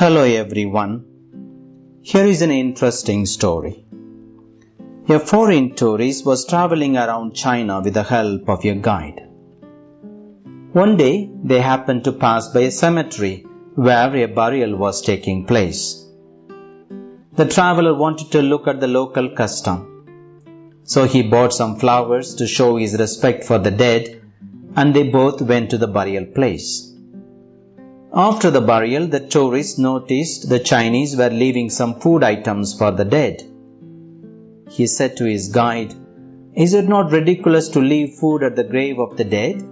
Hello everyone. Here is an interesting story. A foreign tourist was traveling around China with the help of a guide. One day they happened to pass by a cemetery where a burial was taking place. The traveler wanted to look at the local custom. So he bought some flowers to show his respect for the dead and they both went to the burial place. After the burial, the tourist noticed the Chinese were leaving some food items for the dead. He said to his guide, Is it not ridiculous to leave food at the grave of the dead?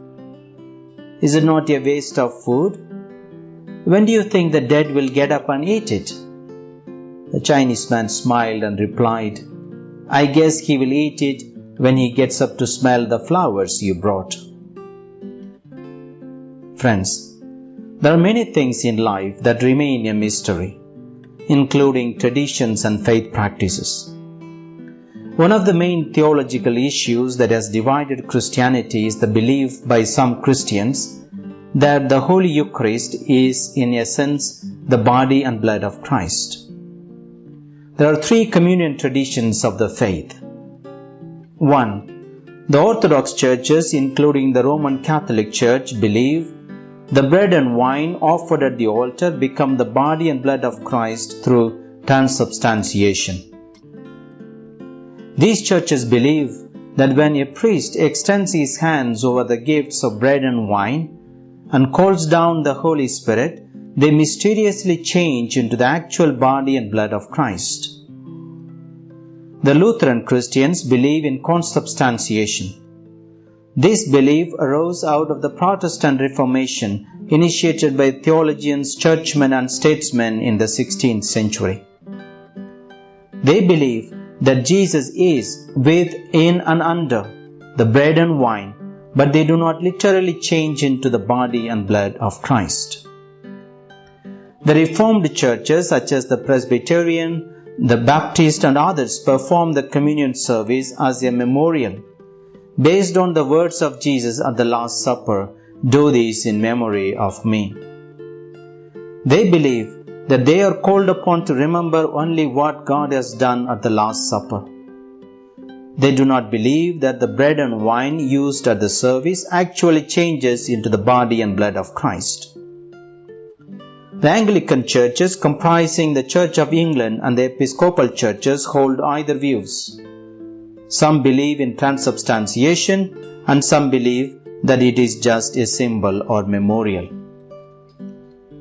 Is it not a waste of food? When do you think the dead will get up and eat it? The Chinese man smiled and replied, I guess he will eat it when he gets up to smell the flowers you brought. Friends, there are many things in life that remain a mystery, including traditions and faith practices. One of the main theological issues that has divided Christianity is the belief by some Christians that the Holy Eucharist is, in essence, the body and blood of Christ. There are three communion traditions of the faith. 1. The Orthodox churches, including the Roman Catholic Church, believe the bread and wine offered at the altar become the body and blood of Christ through transubstantiation. These churches believe that when a priest extends his hands over the gifts of bread and wine and calls down the Holy Spirit, they mysteriously change into the actual body and blood of Christ. The Lutheran Christians believe in consubstantiation this belief arose out of the Protestant Reformation initiated by theologians, churchmen, and statesmen in the 16th century. They believe that Jesus is with, in, and under the bread and wine, but they do not literally change into the body and blood of Christ. The Reformed churches, such as the Presbyterian, the Baptist, and others, perform the communion service as a memorial based on the words of Jesus at the Last Supper, do this in memory of me. They believe that they are called upon to remember only what God has done at the Last Supper. They do not believe that the bread and wine used at the service actually changes into the body and blood of Christ. The Anglican churches comprising the Church of England and the Episcopal churches hold either views. Some believe in transubstantiation and some believe that it is just a symbol or memorial.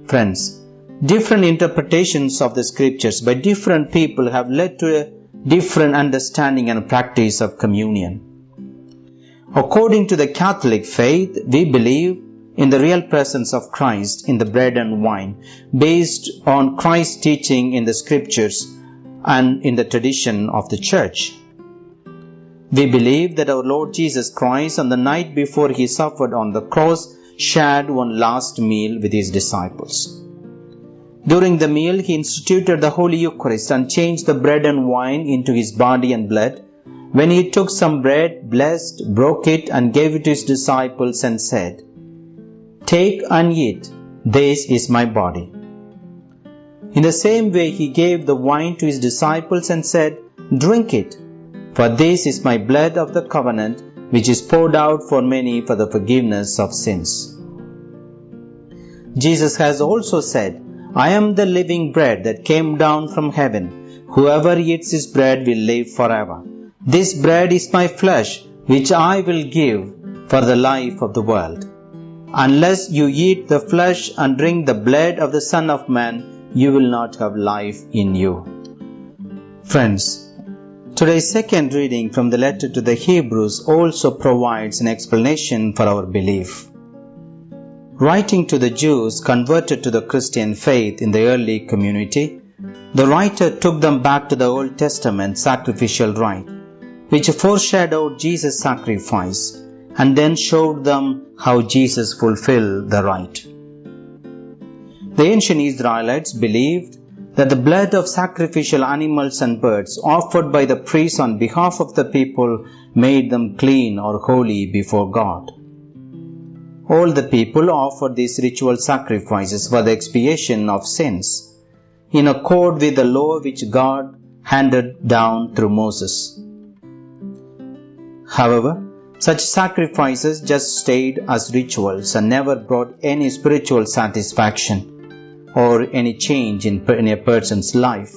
Friends, different interpretations of the scriptures by different people have led to a different understanding and practice of communion. According to the Catholic faith, we believe in the real presence of Christ in the bread and wine, based on Christ's teaching in the scriptures and in the tradition of the church. We believe that our Lord Jesus Christ, on the night before he suffered on the cross, shared one last meal with his disciples. During the meal, he instituted the Holy Eucharist and changed the bread and wine into his body and blood. When he took some bread, blessed, broke it, and gave it to his disciples, and said, Take and eat, this is my body. In the same way, he gave the wine to his disciples and said, Drink it. For this is my blood of the covenant, which is poured out for many for the forgiveness of sins. Jesus has also said, I am the living bread that came down from heaven. Whoever eats this bread will live forever. This bread is my flesh, which I will give for the life of the world. Unless you eat the flesh and drink the blood of the Son of Man, you will not have life in you. Friends, Today's second reading from the letter to the Hebrews also provides an explanation for our belief. Writing to the Jews converted to the Christian faith in the early community, the writer took them back to the Old Testament sacrificial rite, which foreshadowed Jesus' sacrifice, and then showed them how Jesus fulfilled the rite. The ancient Israelites believed that the blood of sacrificial animals and birds offered by the priests on behalf of the people made them clean or holy before God. All the people offered these ritual sacrifices for the expiation of sins, in accord with the law which God handed down through Moses. However, such sacrifices just stayed as rituals and never brought any spiritual satisfaction or any change in, in a person's life.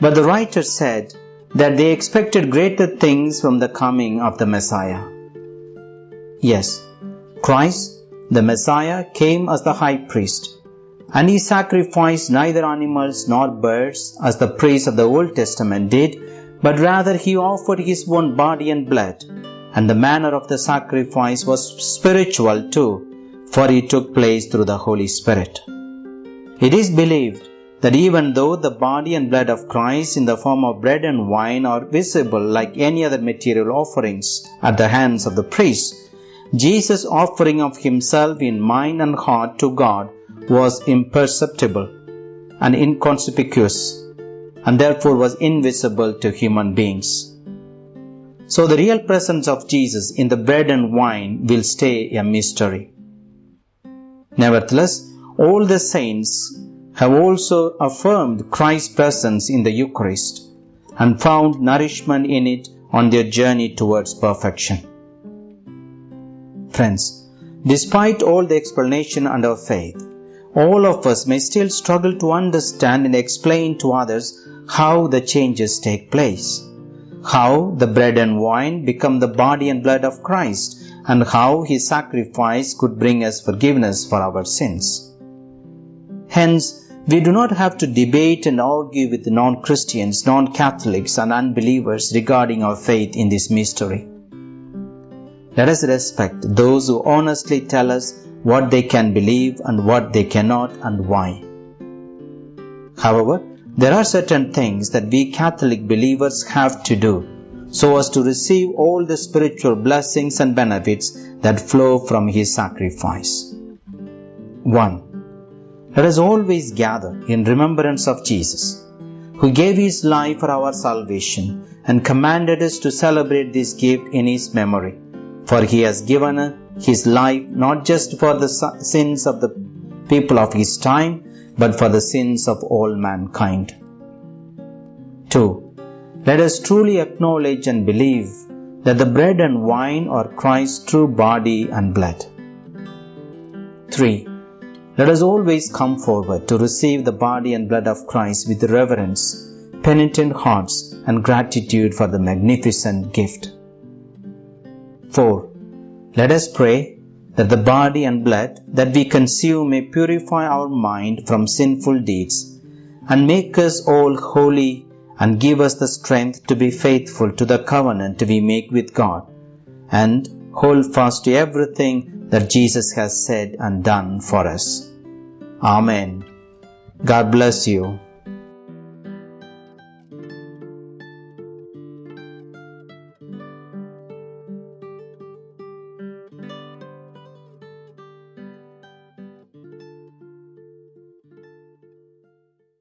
But the writer said that they expected greater things from the coming of the Messiah. Yes, Christ, the Messiah, came as the high priest, and he sacrificed neither animals nor birds as the priests of the Old Testament did, but rather he offered his own body and blood and the manner of the sacrifice was spiritual too, for it took place through the Holy Spirit. It is believed that even though the body and blood of Christ in the form of bread and wine are visible like any other material offerings at the hands of the priest, Jesus' offering of himself in mind and heart to God was imperceptible and inconspicuous and therefore was invisible to human beings. So the real presence of Jesus in the bread and wine will stay a mystery. Nevertheless, all the saints have also affirmed Christ's presence in the Eucharist and found nourishment in it on their journey towards perfection. Friends, despite all the explanation and our faith, all of us may still struggle to understand and explain to others how the changes take place how the bread and wine become the body and blood of Christ, and how his sacrifice could bring us forgiveness for our sins. Hence, we do not have to debate and argue with non Christians, non Catholics, and unbelievers regarding our faith in this mystery. Let us respect those who honestly tell us what they can believe and what they cannot and why. However, there are certain things that we Catholic believers have to do so as to receive all the spiritual blessings and benefits that flow from His sacrifice. 1. Let us always gather in remembrance of Jesus, who gave His life for our salvation and commanded us to celebrate this gift in His memory. For He has given His life not just for the sins of the people of His time, but for the sins of all mankind. 2. Let us truly acknowledge and believe that the bread and wine are Christ's true body and blood. 3. Let us always come forward to receive the body and blood of Christ with reverence, penitent hearts, and gratitude for the magnificent gift. 4. Let us pray that the body and blood that we consume may purify our mind from sinful deeds and make us all holy and give us the strength to be faithful to the covenant we make with God and hold fast to everything that Jesus has said and done for us. Amen. God bless you.